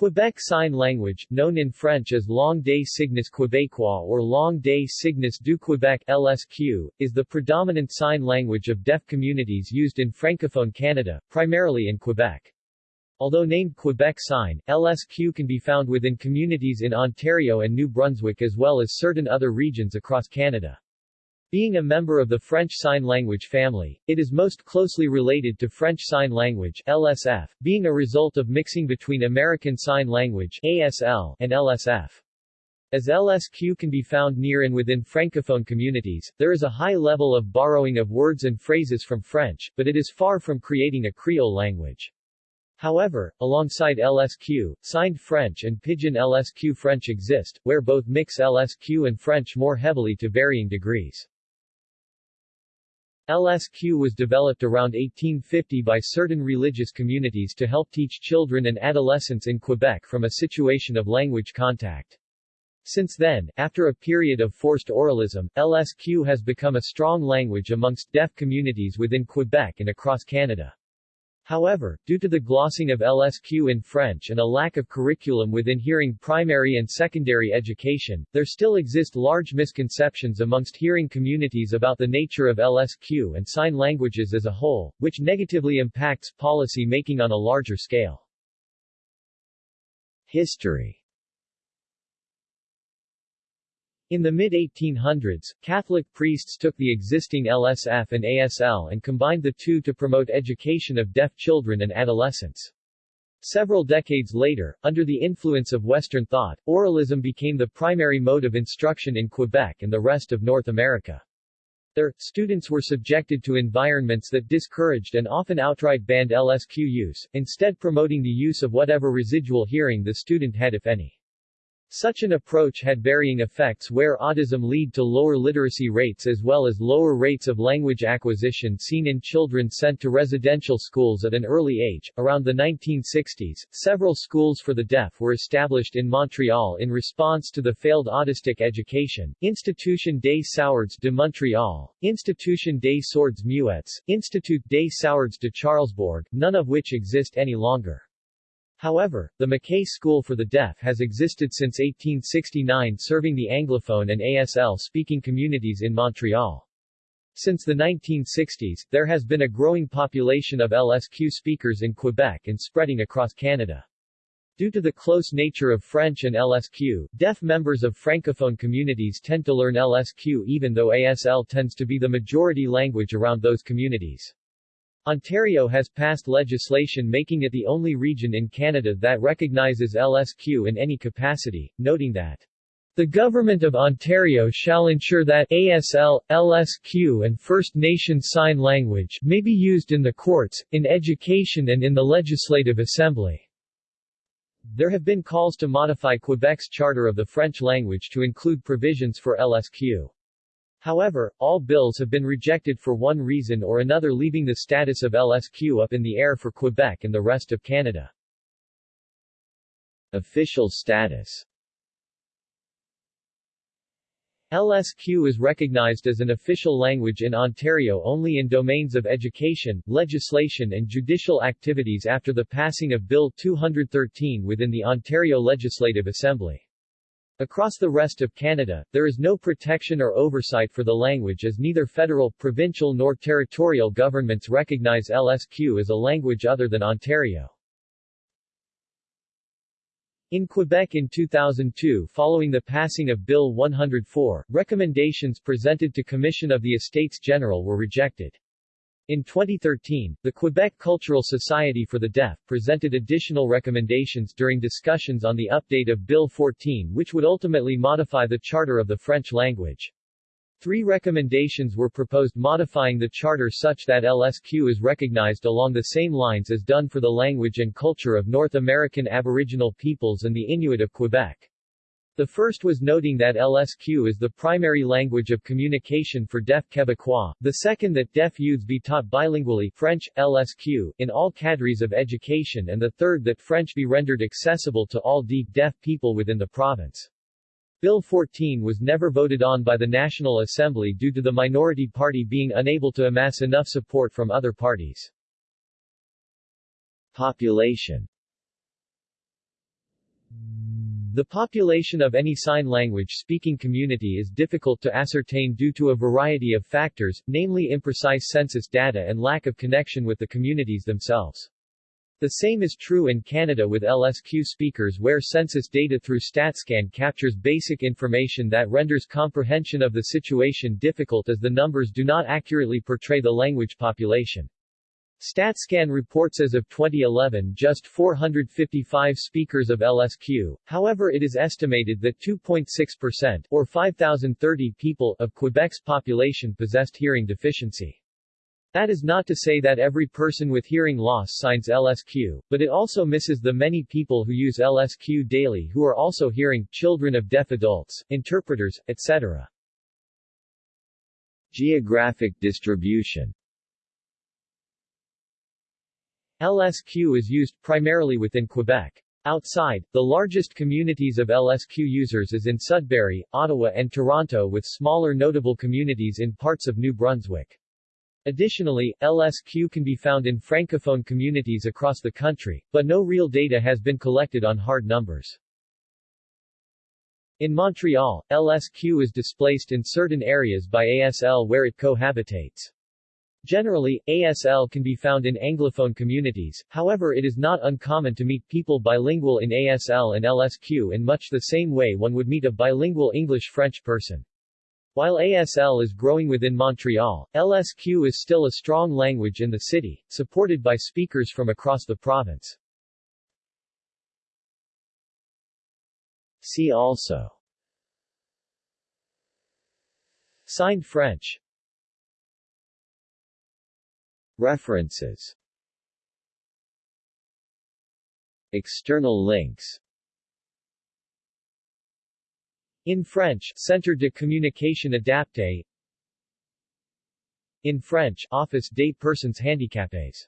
Quebec Sign Language, known in French as Langue des Signes Québécois or Langue des Signes du Québec LSQ, is the predominant sign language of deaf communities used in Francophone Canada, primarily in Quebec. Although named Quebec Sign, LSQ can be found within communities in Ontario and New Brunswick as well as certain other regions across Canada. Being a member of the French Sign Language family, it is most closely related to French Sign Language LSF, being a result of mixing between American Sign Language ASL and LSF. As LSQ can be found near and within Francophone communities, there is a high level of borrowing of words and phrases from French, but it is far from creating a Creole language. However, alongside LSQ, signed French and Pidgin LSQ French exist, where both mix LSQ and French more heavily to varying degrees. LSQ was developed around 1850 by certain religious communities to help teach children and adolescents in Quebec from a situation of language contact. Since then, after a period of forced oralism, LSQ has become a strong language amongst deaf communities within Quebec and across Canada. However, due to the glossing of LSQ in French and a lack of curriculum within hearing primary and secondary education, there still exist large misconceptions amongst hearing communities about the nature of LSQ and sign languages as a whole, which negatively impacts policy making on a larger scale. History In the mid-1800s, Catholic priests took the existing LSF and ASL and combined the two to promote education of deaf children and adolescents. Several decades later, under the influence of Western thought, oralism became the primary mode of instruction in Quebec and the rest of North America. There, students were subjected to environments that discouraged and often outright banned LSQ use, instead promoting the use of whatever residual hearing the student had if any. Such an approach had varying effects where oralism lead to lower literacy rates as well as lower rates of language acquisition seen in children sent to residential schools at an early age. Around the 1960s, several schools for the deaf were established in Montreal in response to the failed oralist education, Institution des Sourds de Montréal, Institution des Sourds Muets, Institut des Sourds de Charlesbourg, none of which exist any longer. However, the Mackay School for the Deaf has existed since 1869 serving the Anglophone and ASL-speaking communities in Montreal. Since the 1960s, there has been a growing population of LSQ speakers in Quebec and spreading across Canada. Due to the close nature of French and LSQ, deaf members of francophone communities tend to learn LSQ even though ASL tends to be the majority language around those communities. Ontario has passed legislation making it the only region in Canada that recognizes LSQ in any capacity, noting that the Government of Ontario shall ensure that ASL, LSQ and First Nation Sign Language may be used in the courts, in education and in the Legislative Assembly. There have been calls to modify Quebec's Charter of the French language to include provisions for LSQ. However, all bills have been rejected for one reason or another leaving the status of LSQ up in the air for Quebec and the rest of Canada. Official status LSQ is recognized as an official language in Ontario only in domains of education, legislation and judicial activities after the passing of Bill 213 within the Ontario Legislative Assembly. Across the rest of Canada, there is no protection or oversight for the language as neither federal, provincial nor territorial governments recognize LSQ as a language other than Ontario. In Quebec in 2002 following the passing of Bill 104, recommendations presented to Commission of the Estates General were rejected. In 2013, the Quebec Cultural Society for the Deaf presented additional recommendations during discussions on the update of Bill 14 which would ultimately modify the Charter of the French language. Three recommendations were proposed modifying the charter such that LSQ is recognized along the same lines as done for the language and culture of North American Aboriginal peoples and the Inuit of Quebec. The first was noting that LSQ is the primary language of communication for deaf Quebecois, the second that deaf youths be taught bilingually French, LSQ, in all cadres of education and the third that French be rendered accessible to all deaf people within the province. Bill 14 was never voted on by the National Assembly due to the minority party being unable to amass enough support from other parties. Population The population of any sign language speaking community is difficult to ascertain due to a variety of factors, namely imprecise census data and lack of connection with the communities themselves. The same is true in Canada with LSQ speakers where census data through StatsCan captures basic information that renders comprehension of the situation difficult as the numbers do not accurately portray the language population. StatsCan reports as of 2011 just 455 speakers of LSQ, however it is estimated that 2.6% or 5,030 people of Quebec's population possessed hearing deficiency. That is not to say that every person with hearing loss signs LSQ, but it also misses the many people who use LSQ daily who are also hearing, children of deaf adults, interpreters, etc. Geographic distribution LSQ is used primarily within Quebec. Outside, the largest communities of LSQ users is in Sudbury, Ottawa and Toronto with smaller notable communities in parts of New Brunswick. Additionally, LSQ can be found in francophone communities across the country, but no real data has been collected on hard numbers. In Montreal, LSQ is displaced in certain areas by ASL where it cohabitates. Generally, ASL can be found in Anglophone communities, however it is not uncommon to meet people bilingual in ASL and LSQ in much the same way one would meet a bilingual English-French person. While ASL is growing within Montreal, LSQ is still a strong language in the city, supported by speakers from across the province. See also Signed French References. External links. In French, Centre de communication adapté In French, Office des personnes handicapées